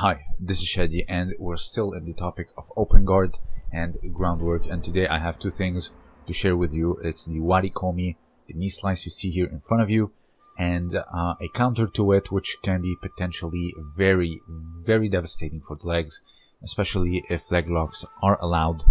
Hi, this is Shadi and we're still in the topic of open guard and groundwork and today I have two things to share with you. It's the Wari Komi, the knee slice you see here in front of you and uh, a counter to it which can be potentially very, very devastating for the legs, especially if leg locks are allowed,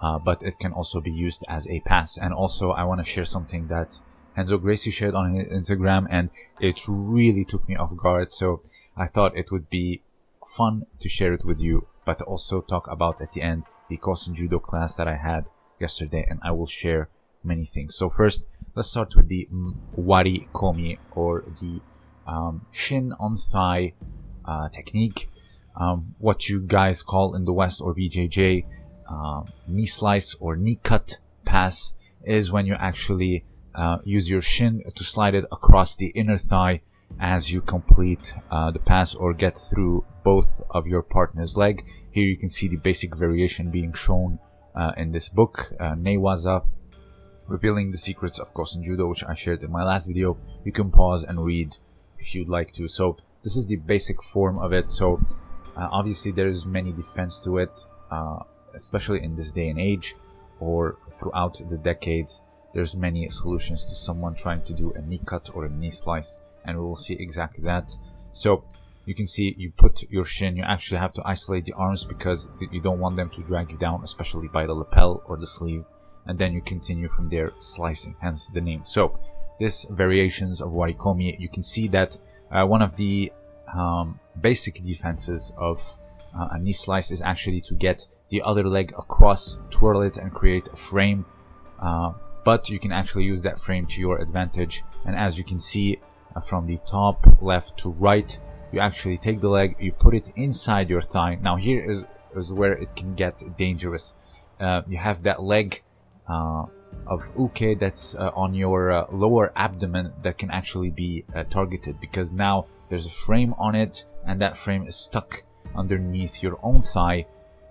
uh, but it can also be used as a pass. And also I want to share something that Renzo Gracie shared on Instagram and it really took me off guard. So I thought it would be fun to share it with you, but also talk about at the end the Kosen Judo class that I had yesterday, and I will share many things. So first, let's start with the Wari Komi or the um, shin on thigh uh, technique. Um, what you guys call in the West or BJJ uh, knee slice or knee cut pass is when you actually uh, use your shin to slide it across the inner thigh as you complete uh, the pass or get through both of your partner's leg. Here you can see the basic variation being shown uh, in this book, uh, Newaza, revealing the secrets of Kosen Judo, which I shared in my last video. You can pause and read if you'd like to. So this is the basic form of it. So uh, obviously there's many defense to it, uh, especially in this day and age or throughout the decades. There's many solutions to someone trying to do a knee cut or a knee slice and we will see exactly that. So you can see you put your shin, you actually have to isolate the arms because you don't want them to drag you down, especially by the lapel or the sleeve. And then you continue from there slicing, hence the name. So this variations of Wari Komi, you can see that uh, one of the um, basic defenses of uh, a knee slice is actually to get the other leg across, twirl it and create a frame. Uh, but you can actually use that frame to your advantage. And as you can see, from the top left to right. You actually take the leg you put it inside your thigh. Now here is, is where it can get dangerous. Uh, you have that leg uh, of uke that's uh, on your uh, lower abdomen that can actually be uh, targeted because now there's a frame on it and that frame is stuck underneath your own thigh.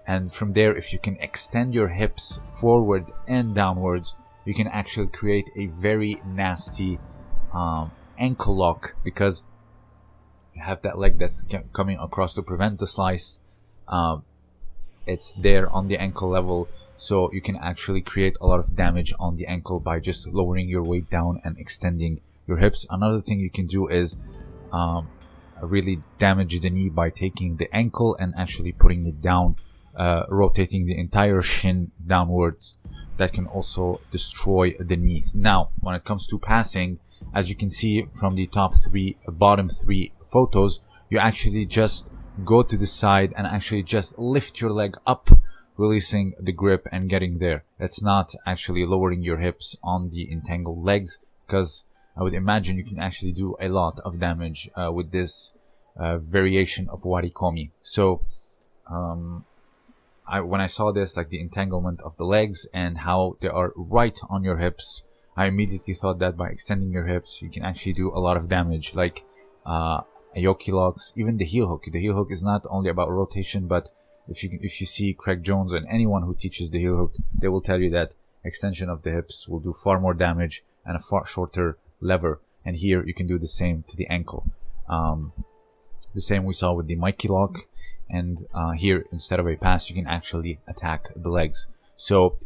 And from there if you can extend your hips forward and downwards you can actually create a very nasty um, ankle lock because you have that leg that's coming across to prevent the slice. Um, it's there on the ankle level so you can actually create a lot of damage on the ankle by just lowering your weight down and extending your hips. Another thing you can do is um, really damage the knee by taking the ankle and actually putting it down, uh, rotating the entire shin downwards. That can also destroy the knees. Now, when it comes to passing, as you can see from the top three, bottom three photos, you actually just go to the side and actually just lift your leg up, releasing the grip and getting there. It's not actually lowering your hips on the entangled legs because I would imagine you can actually do a lot of damage uh, with this uh, variation of Wari Komi. So, um, I, when I saw this, like the entanglement of the legs and how they are right on your hips, I immediately thought that by extending your hips, you can actually do a lot of damage, like uh, Yoki locks, even the heel hook. The heel hook is not only about rotation, but if you if you see Craig Jones and anyone who teaches the heel hook, they will tell you that extension of the hips will do far more damage and a far shorter lever. And here you can do the same to the ankle. Um, the same we saw with the Mikey lock, and uh, here instead of a pass, you can actually attack the legs. So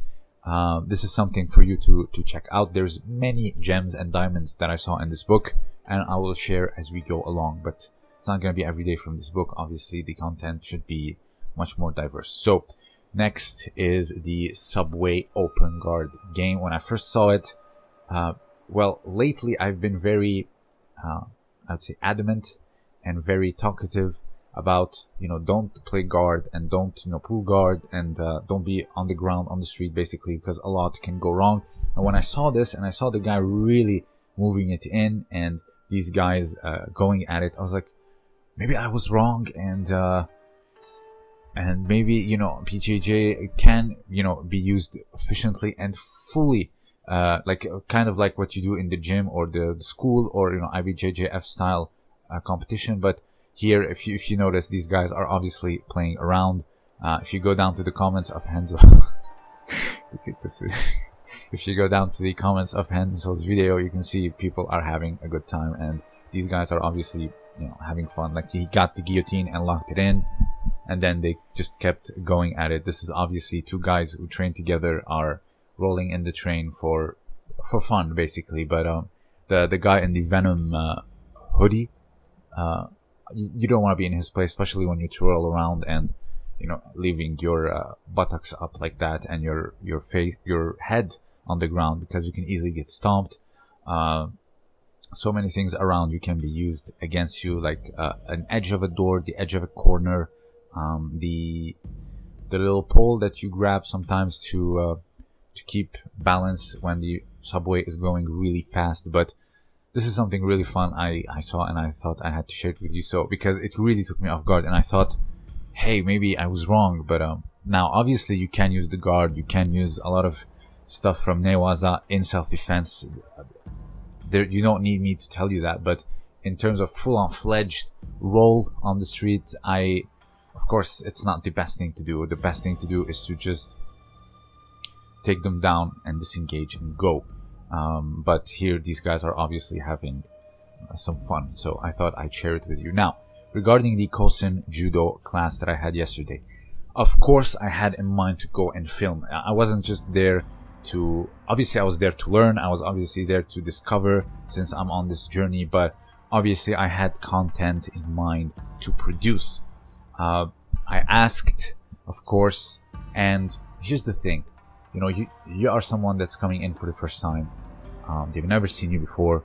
uh, this is something for you to, to check out. There's many gems and diamonds that I saw in this book and I will share as we go along, but it's not going to be every day from this book. Obviously, the content should be much more diverse. So next is the Subway Open Guard game. When I first saw it, uh, well, lately I've been very, uh, I'd say adamant and very talkative about you know don't play guard and don't you know pull guard and uh, don't be on the ground on the street basically because a lot can go wrong. And when i saw this and i saw the guy really moving it in and these guys uh, going at it i was like maybe i was wrong and uh, and maybe you know BJJ can you know be used efficiently and fully uh, like kind of like what you do in the gym or the, the school or you know IBJJF style uh, competition. But here, if you, if you notice, these guys are obviously playing around. Uh, if you go down to the comments of Henzo, if you go down to the comments of Henzo's video, you can see people are having a good time, and these guys are obviously you know having fun. Like he got the guillotine and locked it in, and then they just kept going at it. This is obviously two guys who train together are rolling in the train for for fun basically. But um, the the guy in the Venom uh, hoodie, uh, you, don't want to be in his place, especially when you twirl around and you know leaving your uh, buttocks up like that and your your face your head on the ground because you can easily get stomped. Uh, so many things around you can be used against you, like uh, an edge of a door, the edge of a corner, um, the the little pole that you grab sometimes to uh, to keep balance when the subway is going really fast. But this is something really fun I, I saw and I thought I had to share it with you. So because it really took me off guard and I thought, hey, maybe I was wrong. But um, now obviously you can use the guard, you can use a lot of stuff from Newaza in self-defense. There, you don't need me to tell you that, but in terms of full-on fledged roll on the street, I, of course, it's not the best thing to do. The best thing to do is to just take them down and disengage and go. Um, but here, these guys are obviously having uh, some fun, so I thought I'd share it with you. Now, regarding the Kosen Judo class that I had yesterday, of course, I had in mind to go and film. I wasn't just there to obviously I was there to learn. I was obviously there to discover since I'm on this journey, but obviously I had content in mind to produce. Uh, I asked, of course, and here's the thing, you know, you you are someone that's coming in for the first time. Um, they've never seen you before,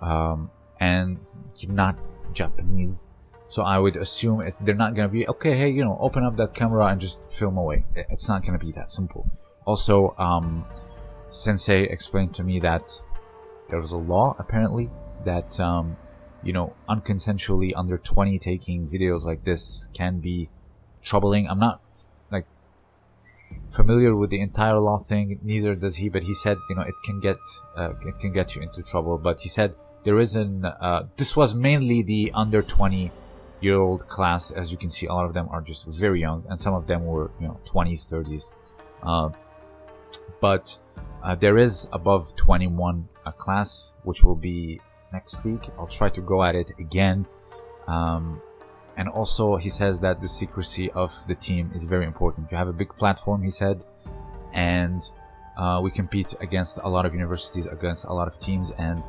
um, and you're not Japanese. So I would assume they're not gonna be okay. Hey, you know, open up that camera and just film away. It's not gonna be that simple. Also, um, Sensei explained to me that there was a law apparently that um, you know unconsensually under 20 taking videos like this can be troubling. I'm not familiar with the entire law thing. Neither does he, but he said you know it can get uh, it can get you into trouble. But he said there is an uh, this was mainly the under 20 year old class. As you can see, a lot of them are just very young, and some of them were you know 20s, 30s. Uh, but uh, there is above 21 a class which will be next week i'll try to go at it again um, and also he says that the secrecy of the team is very important. You have a big platform he said and uh, we compete against a lot of universities against a lot of teams and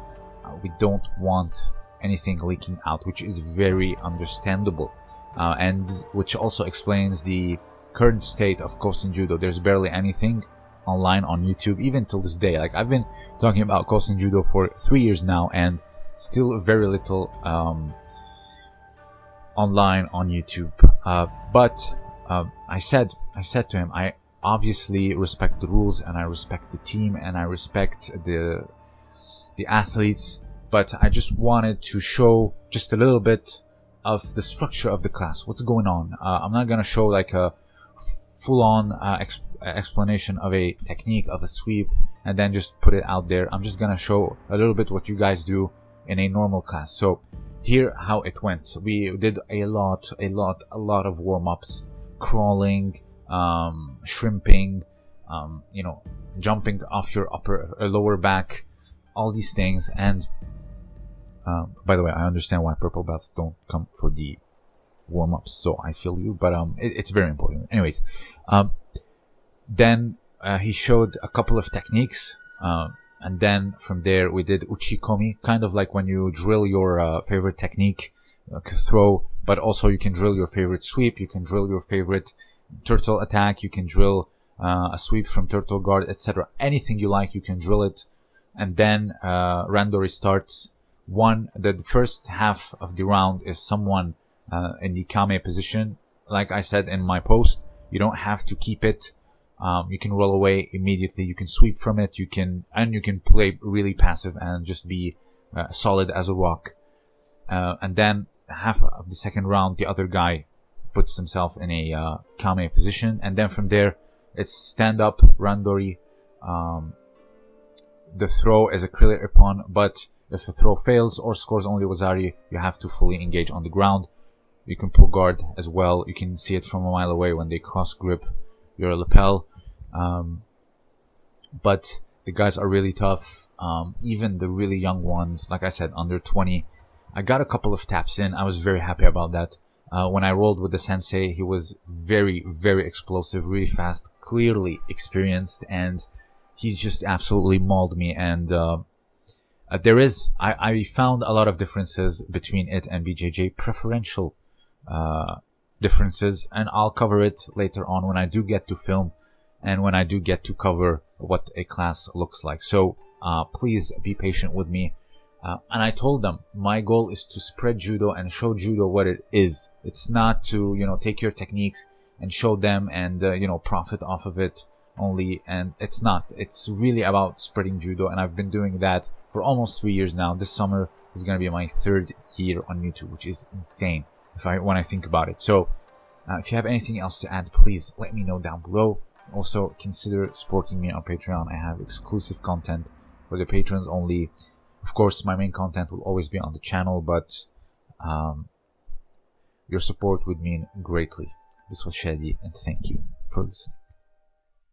uh, we don't want anything leaking out which is very understandable. Uh, and which also explains the current state of Kosen Judo. There's barely anything online on YouTube, even till this day. Like I've been talking about Kosen Judo for three years now, and still very little um, online on YouTube. Uh, but uh, I said, I said to him, I obviously respect the rules, and I respect the team, and I respect the the athletes. But I just wanted to show just a little bit of the structure of the class. What's going on? Uh, I'm not gonna show like a full-on uh, exp explanation of a technique of a sweep and then just put it out there. I'm just gonna show a little bit what you guys do in a normal class. So here how it went. We did a lot, a lot, a lot of warm-ups, crawling, um, shrimping, um, you know, jumping off your upper uh, lower back, all these things. And um, by the way, I understand why purple belts don't come for the warm-ups, so I feel you, but um, it, it's very important. Anyways, um, then uh, he showed a couple of techniques, uh, and then from there we did uchikomi, kind of like when you drill your uh, favorite technique, like throw, but also you can drill your favorite sweep, you can drill your favorite turtle attack, you can drill uh, a sweep from turtle guard, etc. Anything you like, you can drill it, and then uh, randori starts. One, that the first half of the round is someone uh, in the kame position. Like I said in my post, you don't have to keep it um, you can roll away immediately. You can sweep from it. You can and you can play really passive and just be uh, solid as a rock. Uh, and then half of the second round, the other guy puts himself in a uh, kame position, and then from there, it's stand up randori. Um, the throw is a clear ippon, but if the throw fails or scores only wazari, you have to fully engage on the ground. You can pull guard as well. You can see it from a mile away when they cross grip your lapel. Um, but the guys are really tough. Um, even the really young ones, like I said, under 20, I got a couple of taps in. I was very happy about that. Uh, when I rolled with the sensei, he was very, very explosive, really fast, clearly experienced, and he just absolutely mauled me. And uh, uh, there is, I, I found a lot of differences between it and BJJ, preferential uh, differences, and I'll cover it later on when I do get to film and when I do get to cover what a class looks like. So uh, please be patient with me. Uh, and I told them my goal is to spread judo and show judo what it is. It's not to, you know, take your techniques and show them and, uh, you know, profit off of it only. And it's not. It's really about spreading judo. And I've been doing that for almost three years now. This summer is going to be my third year on YouTube, which is insane if I, when I think about it. So, uh, if you have anything else to add, please let me know down below. Also, consider supporting me on Patreon. I have exclusive content for the patrons only of course, my main content will always be on the channel, but um, your support would mean greatly. This was Shadi, and thank you for listening.